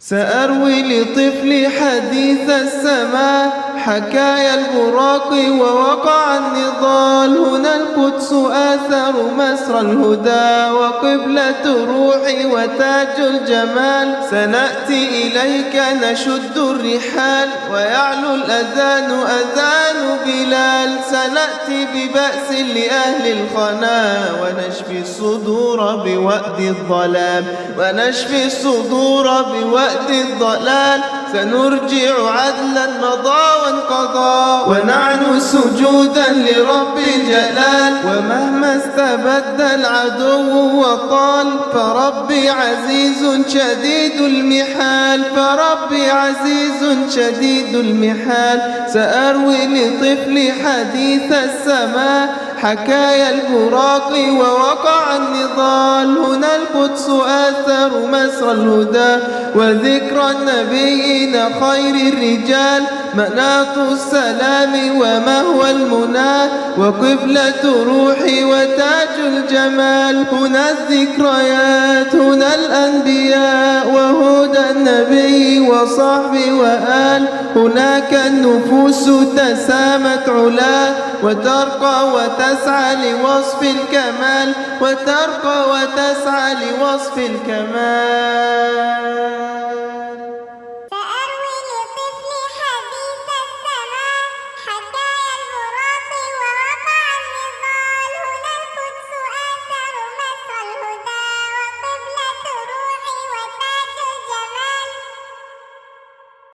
سأروي لطفلي حديث السماء. حكايا البراق ووقع النضال. هنا القدس آثر مسر الهدى وقبلة روحي وتاج الجمال. سنأتي إليك نشد الرحال ويعلو الأذان أذان بلال. سنأتي ببأس لأهل الخنا ونشفي الصدور بوأد الظلام ونشفي الصدور بوأد الضلال. سنرجع عدلا مضى وانقضى. ونعنو سجودا لرب الجلال ومهما استبد العدو وطال فربي عزيز شديد المحال. فربي عزيز شديد المحال. سأروي لطفلي حديث السماء. حكايا البراق ووقع النضال. القدس آثر مسر الهدى وذكر النبيين خير الرجال مناط السلام ومهوى المنى وقبلة روحي وتاج الجمال هنا الذكريات هنا الأنبياء وصحبه وآل. هناك النفوس تسامت علا وترقى وتسعى لوصف الكمال وترقى وتسعى لوصف الكمال.